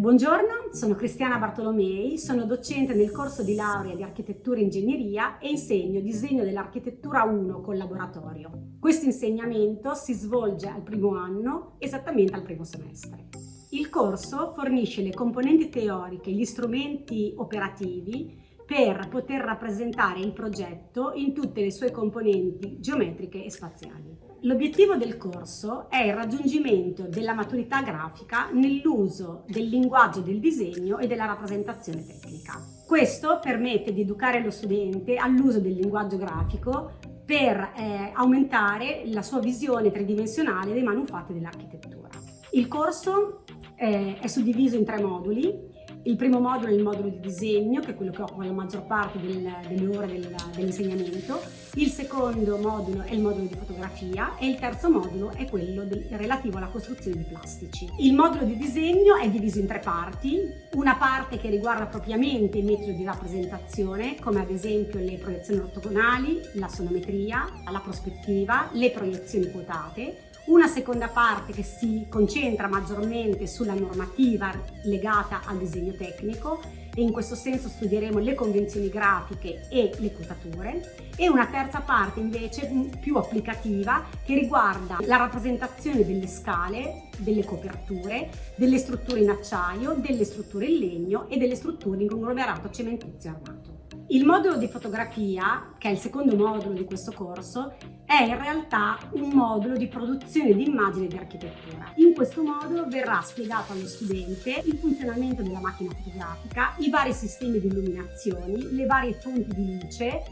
Buongiorno, sono Cristiana Bartolomei, sono docente nel corso di laurea di architettura e ingegneria e insegno disegno dell'architettura 1 con laboratorio. Questo insegnamento si svolge al primo anno, esattamente al primo semestre. Il corso fornisce le componenti teoriche e gli strumenti operativi per poter rappresentare il progetto in tutte le sue componenti geometriche e spaziali. L'obiettivo del corso è il raggiungimento della maturità grafica nell'uso del linguaggio del disegno e della rappresentazione tecnica. Questo permette di educare lo studente all'uso del linguaggio grafico per eh, aumentare la sua visione tridimensionale dei manufatti dell'architettura. Il corso eh, è suddiviso in tre moduli il primo modulo è il modulo di disegno, che è quello che occupa la maggior parte del, delle ore del, dell'insegnamento, il secondo modulo è il modulo di fotografia e il terzo modulo è quello del, relativo alla costruzione di plastici. Il modulo di disegno è diviso in tre parti, una parte che riguarda propriamente i metodi di rappresentazione, come ad esempio le proiezioni ortogonali, la sonometria, la prospettiva, le proiezioni quotate, una seconda parte che si concentra maggiormente sulla normativa legata al disegno tecnico e in questo senso studieremo le convenzioni grafiche e le quotature e una terza parte invece più applicativa che riguarda la rappresentazione delle scale, delle coperture, delle strutture in acciaio, delle strutture in legno e delle strutture in conglomerato cementizio armato. Il modulo di fotografia, che è il secondo modulo di questo corso, è in realtà un modulo di produzione di immagini di architettura. In questo modulo verrà spiegato allo studente il funzionamento della macchina fotografica, i vari sistemi di illuminazioni, le varie fonti di luce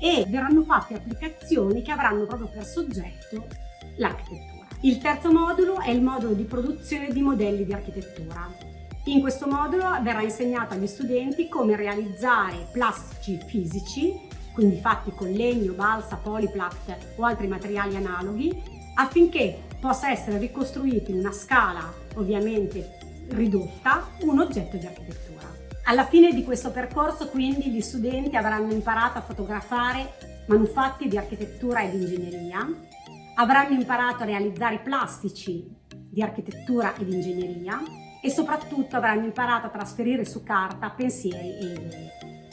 e verranno fatte applicazioni che avranno proprio per soggetto l'architettura. Il terzo modulo è il modulo di produzione di modelli di architettura. In questo modulo verrà insegnato agli studenti come realizzare plastici fisici, quindi fatti con legno, balsa, poliplat o altri materiali analoghi, affinché possa essere ricostruito in una scala ovviamente ridotta un oggetto di architettura. Alla fine di questo percorso quindi gli studenti avranno imparato a fotografare manufatti di architettura ed ingegneria, avranno imparato a realizzare plastici di architettura ed ingegneria e soprattutto avranno imparato a trasferire su carta pensieri e idee.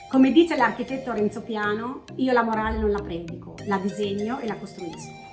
Come dice l'architetto Renzo Piano, io la morale non la predico, la disegno e la costruisco.